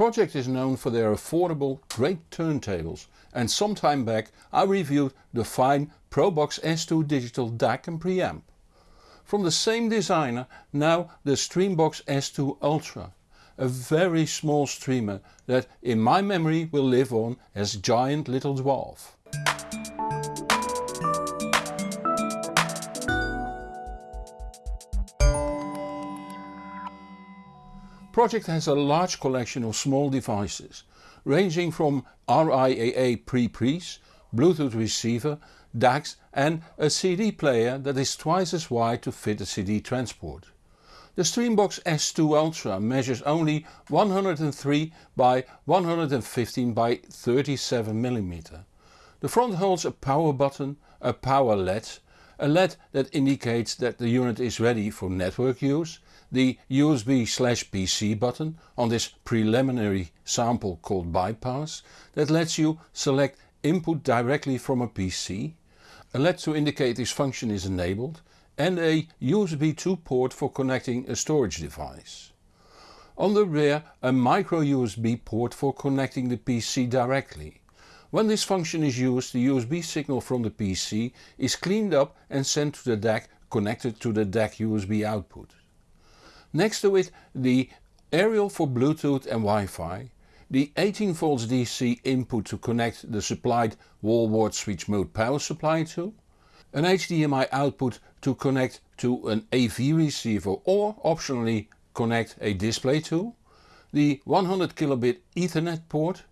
Pro-Ject is known for their affordable, great turntables and some time back I reviewed the fine Probox S2 digital DAC and preamp. From the same designer now the Streambox S2 Ultra, a very small streamer that in my memory will live on as giant little dwarf. Pro-Ject has a large collection of small devices, ranging from RIAA pre-pres, Bluetooth receiver, DACs and a CD player that is twice as wide to fit a CD transport. The Streambox S2 Ultra measures only 103 by 115 by 37 mm. The front holds a power button, a power LED, a LED that indicates that the unit is ready for network use the USB slash PC button on this preliminary sample called bypass that lets you select input directly from a PC, a LED to indicate this function is enabled and a USB 2 port for connecting a storage device. On the rear a micro USB port for connecting the PC directly. When this function is used the USB signal from the PC is cleaned up and sent to the DAC connected to the DAC USB output. Next to it the aerial for Bluetooth and Wi-Fi, the 18 volts DC input to connect the supplied wall wart switch mode power supply to, an HDMI output to connect to an AV receiver or optionally connect a display to, the 100 kilobit ethernet port,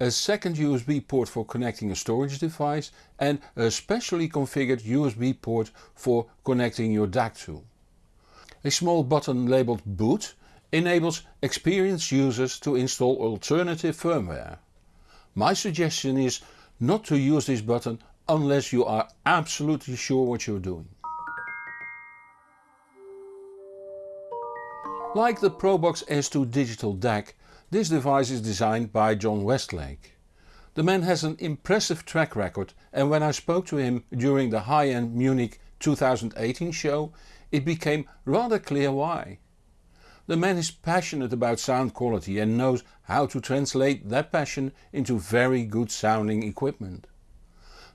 a second USB port for connecting a storage device and a specially configured USB port for connecting your DAC to. A small button labelled boot enables experienced users to install alternative firmware. My suggestion is not to use this button unless you are absolutely sure what you're doing. Like the Probox S2 digital DAC, this device is designed by John Westlake. The man has an impressive track record and when I spoke to him during the high-end Munich 2018 show it became rather clear why. The man is passionate about sound quality and knows how to translate that passion into very good sounding equipment.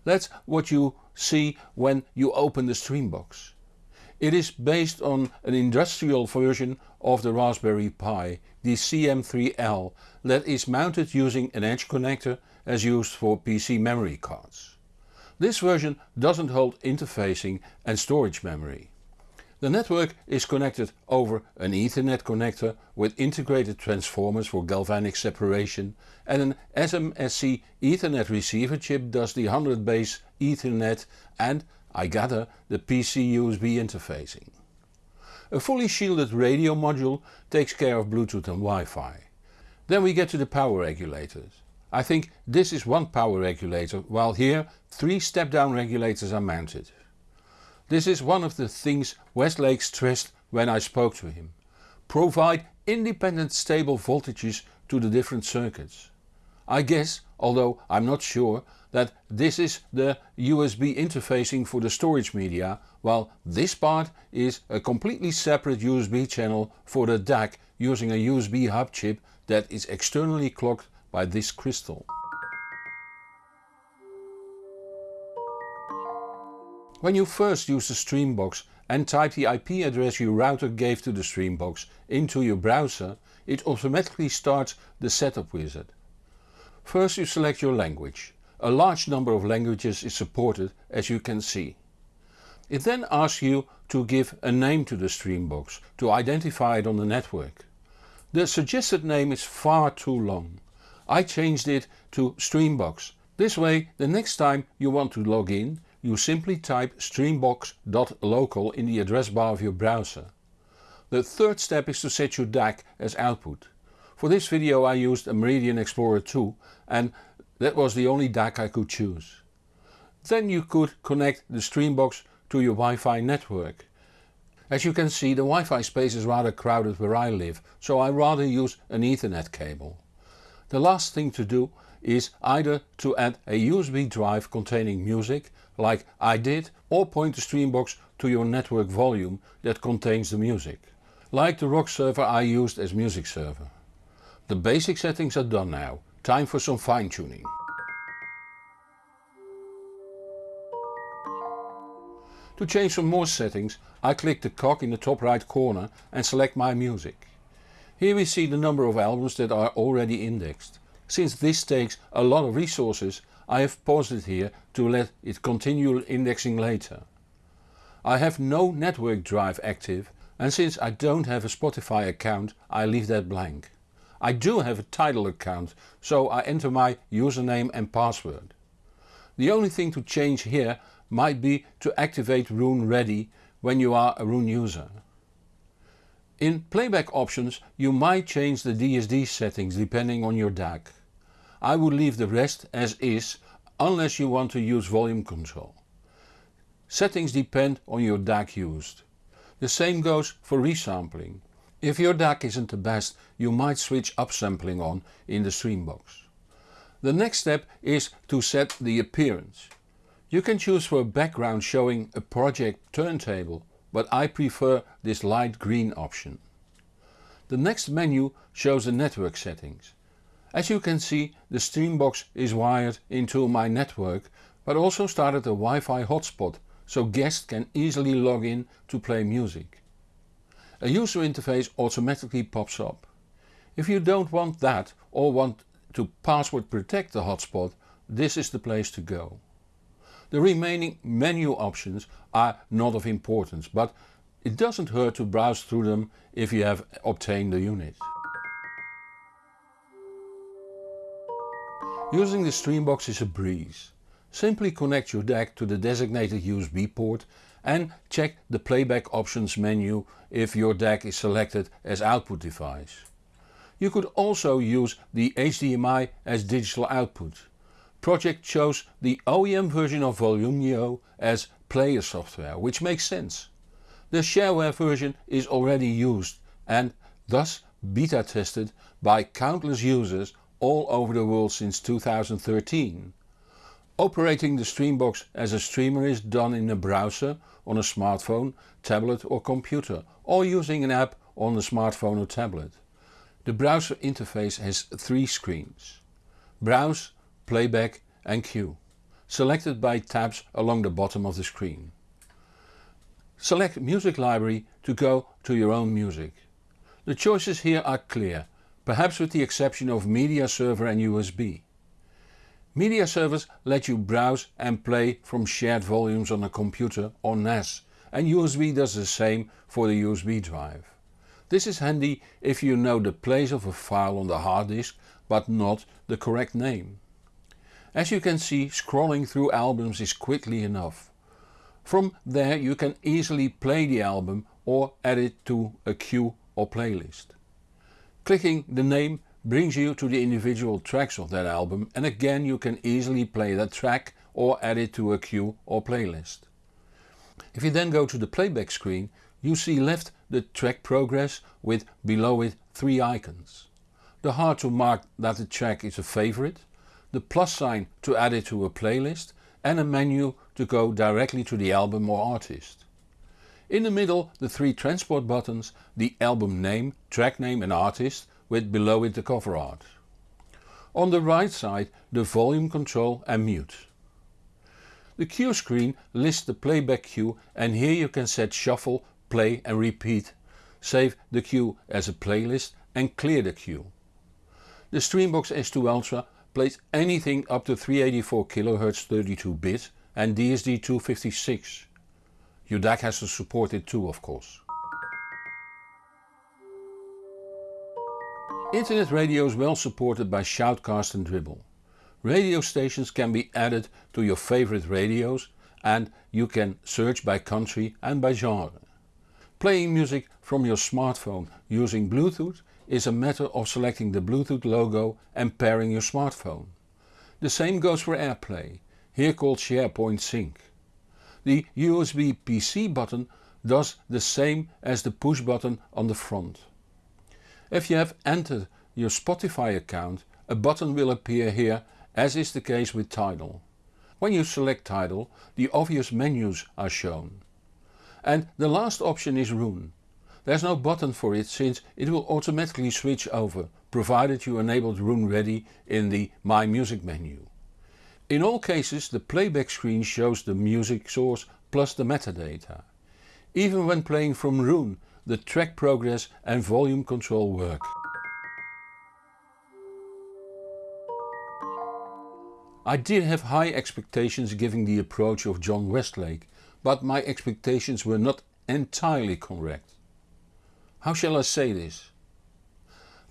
That's what you see when you open the Streambox. It is based on an industrial version of the Raspberry Pi, the CM3L, that is mounted using an edge connector as used for PC memory cards. This version doesn't hold interfacing and storage memory. The network is connected over an Ethernet connector with integrated transformers for galvanic separation and an SMSC Ethernet receiver chip does the 100 base Ethernet and, I gather, the PC USB interfacing. A fully shielded radio module takes care of Bluetooth and Wi-Fi. Then we get to the power regulators. I think this is one power regulator while here three step down regulators are mounted. This is one of the things Westlake stressed when I spoke to him. Provide independent stable voltages to the different circuits. I guess, although I'm not sure, that this is the USB interfacing for the storage media, while this part is a completely separate USB channel for the DAC using a USB hub chip that is externally clocked by this crystal. When you first use the Streambox and type the IP address your router gave to the Streambox into your browser, it automatically starts the setup wizard. First you select your language. A large number of languages is supported as you can see. It then asks you to give a name to the Streambox to identify it on the network. The suggested name is far too long. I changed it to Streambox. This way the next time you want to log in you simply type streambox.local in the address bar of your browser. The third step is to set your DAC as output. For this video I used a Meridian Explorer 2 and that was the only DAC I could choose. Then you could connect the Streambox to your Wi-Fi network. As you can see the Wi-Fi space is rather crowded where I live, so I rather use an Ethernet cable. The last thing to do is either to add a USB drive containing music like I did or point the Streambox to your network volume that contains the music, like the rock server I used as music server. The basic settings are done now, time for some fine tuning. To change some more settings I click the cog in the top right corner and select my music. Here we see the number of albums that are already indexed. Since this takes a lot of resources I have paused it here to let it continue indexing later. I have no network drive active and since I don't have a Spotify account I leave that blank. I do have a Tidal account so I enter my username and password. The only thing to change here might be to activate Roon Ready when you are a Roon user. In playback options you might change the DSD settings depending on your DAC. I would leave the rest as is unless you want to use volume control. Settings depend on your DAC used. The same goes for resampling. If your DAC isn't the best you might switch upsampling on in the stream box. The next step is to set the appearance. You can choose for a background showing a project turntable but I prefer this light green option. The next menu shows the network settings. As you can see the Streambox is wired into my network but also started a Wi-Fi hotspot so guests can easily log in to play music. A user interface automatically pops up. If you don't want that or want to password protect the hotspot, this is the place to go. The remaining menu options are not of importance but it doesn't hurt to browse through them if you have obtained the unit. Using the Streambox is a breeze. Simply connect your DAC to the designated USB port and check the playback options menu if your DAC is selected as output device. You could also use the HDMI as digital output. Pro-Ject chose the OEM version of Volumio as player software which makes sense. The shareware version is already used and thus beta tested by countless users all over the world since 2013. Operating the Streambox as a streamer is done in a browser, on a smartphone, tablet or computer or using an app on a smartphone or tablet. The browser interface has three screens. Browse, Playback and Queue, selected by tabs along the bottom of the screen. Select Music Library to go to your own music. The choices here are clear, perhaps with the exception of Media Server and USB. Media servers let you browse and play from shared volumes on a computer or NAS and USB does the same for the USB drive. This is handy if you know the place of a file on the hard disk but not the correct name. As you can see scrolling through albums is quickly enough. From there you can easily play the album or add it to a queue or playlist. Clicking the name brings you to the individual tracks of that album and again you can easily play that track or add it to a queue or playlist. If you then go to the playback screen you see left the track progress with below it three icons. The heart to mark that the track is a favorite, the plus sign to add it to a playlist and a menu to go directly to the album or artist. In the middle the three transport buttons, the album name, track name and artist with below it the cover art. On the right side the volume control and mute. The queue screen lists the playback queue and here you can set shuffle, play and repeat, save the queue as a playlist and clear the queue. The Streambox S2 Ultra plays anything up to 384 kHz 32 bit and DSD 256. Your DAC has to support it too of course. Internet radio is well supported by Shoutcast and Dirble. Radio stations can be added to your favorite radios and you can search by country and by genre. Playing music from your smartphone using Bluetooth is a matter of selecting the Bluetooth logo and pairing your smartphone. The same goes for AirPlay, here called Shairport Sync. The USB PC button does the same as the push button on the front. If you have entered your Spotify account a button will appear here as is the case with Tidal. When you select Tidal the obvious menus are shown. And the last option is Roon. There's no button for it since it will automatically switch over provided you enabled Roon Ready in the My Music menu. In all cases the playback screen shows the music source plus the metadata. Even when playing from Roon the track progress and volume control work. I did have high expectations given the approach of John Westlake, but my expectations were not entirely correct. How shall I say this?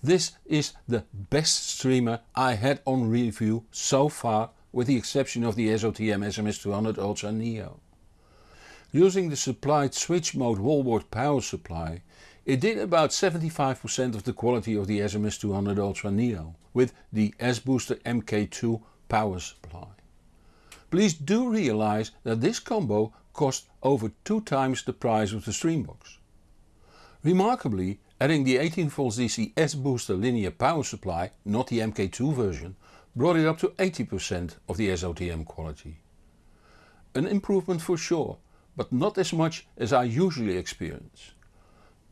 This is the best streamer I had on review so far with the exception of the SOTM SMS200 Ultra Neo. Using the supplied switch mode wall wart power supply it did about 75% of the quality of the SMS200 Ultra Neo with the S-Booster MK2 power supply. Please do realize that this combo cost over 2 times the price of the Streambox. Remarkably adding the 18V DC S-Booster linear power supply, not the MK2 version, brought it up to 80% of the SOTM quality. An improvement for sure, but not as much as I usually experience.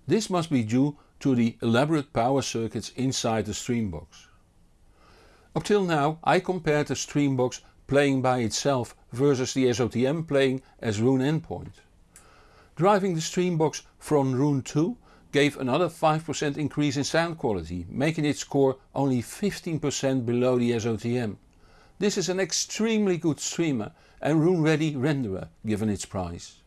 This must be due to the elaborate power circuits inside the Streambox. Up till now I compared the Streambox playing by itself versus the SOTM playing as Roon endpoint. Driving the Streambox from Roon 2 gave another 5% increase in sound quality, making it score only 15% below the SOTM. This is an extremely good streamer and Roon Ready renderer given its price.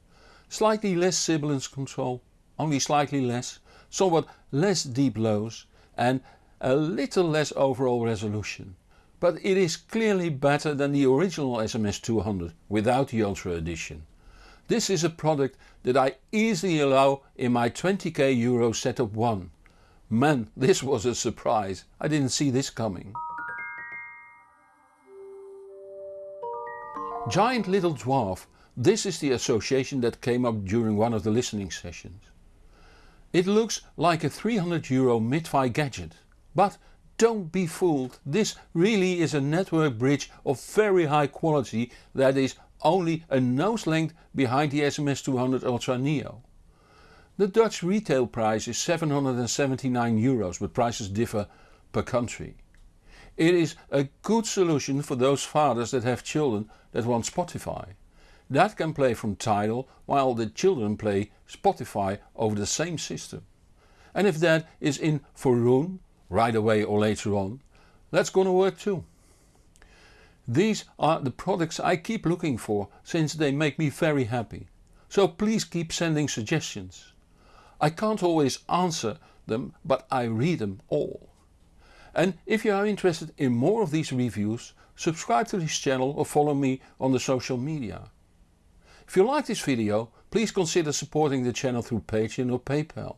Slightly less sibilance control, only slightly less, somewhat less deep lows and a little less overall resolution. But it is clearly better than the original SMS200 without the Ultra edition. This is a product that I easily allow in my 20k euro setup 1. Man this was a surprise, I didn't see this coming. Giant Little Dwarf, this is the association that came up during one of the listening sessions. It looks like a 300 euro mid-fi gadget. But don't be fooled, this really is a network bridge of very high quality that is only a nose length behind the SMS200 Ultra Neo. The Dutch retail price is 779 euros but prices differ per country. It is a good solution for those fathers that have children that want Spotify. That can play from Tidal while the children play Spotify over the same system. And if that is in for Roon right away or later on, that's gonna work too. These are the products I keep looking for since they make me very happy. So please keep sending suggestions. I can't always answer them but I read them all. And if you are interested in more of these reviews, subscribe to this channel or follow me on the social media. If you like this video, please consider supporting the channel through Patreon or PayPal.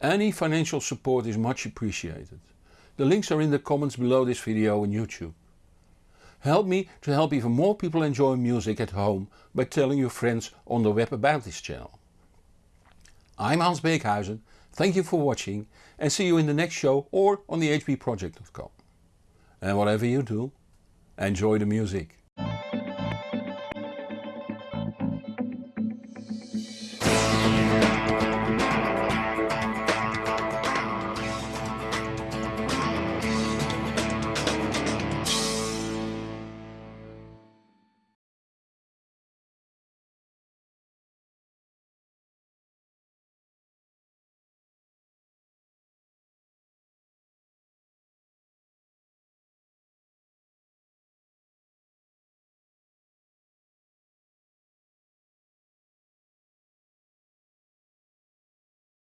Any financial support is much appreciated. The links are in the comments below this video on YouTube. Help me to help even more people enjoy music at home by telling your friends on the web about this channel. I'm Hans Beekhuizen, thank you for watching and see you in the next show or on the hbproject.com. And whatever you do, enjoy the music.